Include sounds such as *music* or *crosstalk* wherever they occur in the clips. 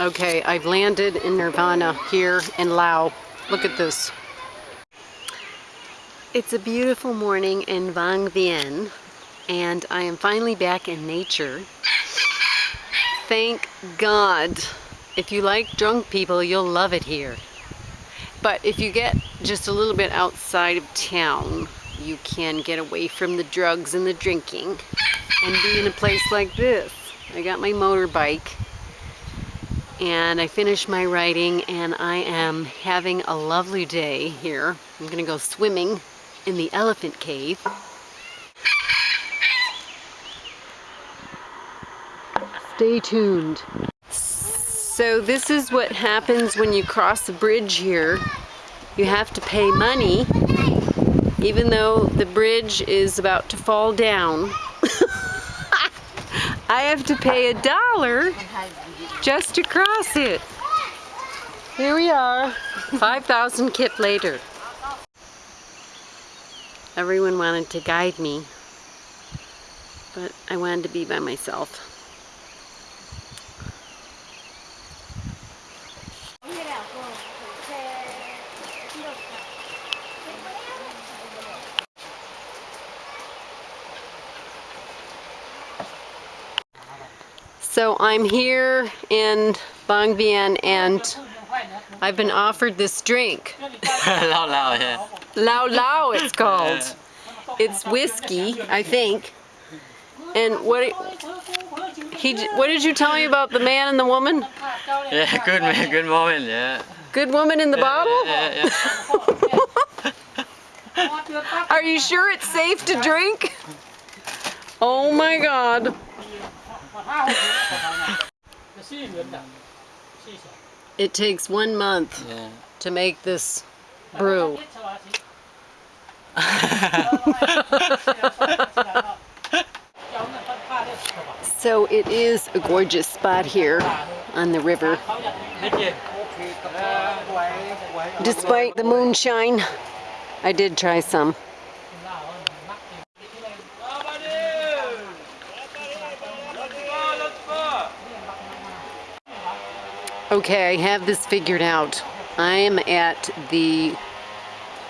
Okay, I've landed in Nirvana here in Laos. Look at this. It's a beautiful morning in Vang Vieng and I am finally back in nature. Thank God. If you like drunk people, you'll love it here. But if you get just a little bit outside of town, you can get away from the drugs and the drinking and be in a place like this. I got my motorbike and I finished my writing and I am having a lovely day here. I'm gonna go swimming in the elephant cave. Stay tuned. So this is what happens when you cross the bridge here. You have to pay money even though the bridge is about to fall down. *laughs* I have to pay a dollar just to cross it. Here we are, 5,000 kip later. Everyone wanted to guide me, but I wanted to be by myself. So I'm here in Vang Vieng and I've been offered this drink. *laughs* Lao Lao, yeah. Lao Lao it's called. It's whiskey, I think. And what he what did you tell me about the man and the woman? Yeah, *laughs* good man, good woman, yeah. Good woman in the yeah, bottle? Yeah, yeah. *laughs* Are you sure it's safe to drink? Oh my god. It takes one month yeah. to make this brew. *laughs* so it is a gorgeous spot here on the river. Despite the moonshine, I did try some. Okay, I have this figured out. I am at the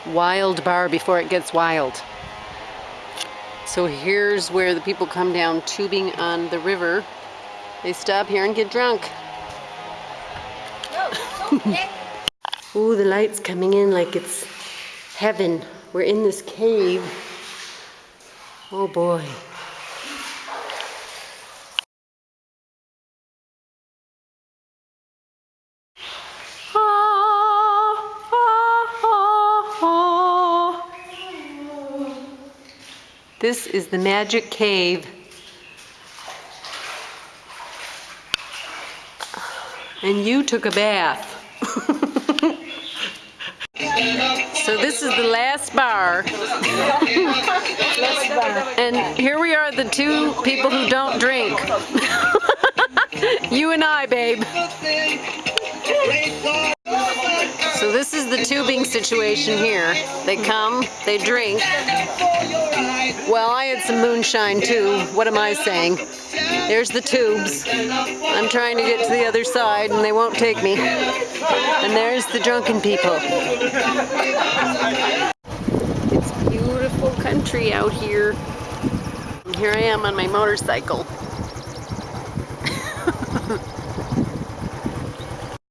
wild bar before it gets wild. So here's where the people come down tubing on the river. They stop here and get drunk. *laughs* Ooh, the light's coming in like it's heaven. We're in this cave. Oh boy. This is the magic cave. And you took a bath. *laughs* so this is the last bar. and here we are, the two people who don't drink. *laughs* you and I, babe. So this is the tubing situation here. They come, they drink. Well, I had some moonshine too. What am I saying? There's the tubes. I'm trying to get to the other side and they won't take me. And there's the drunken people. It's beautiful country out here. And here I am on my motorcycle.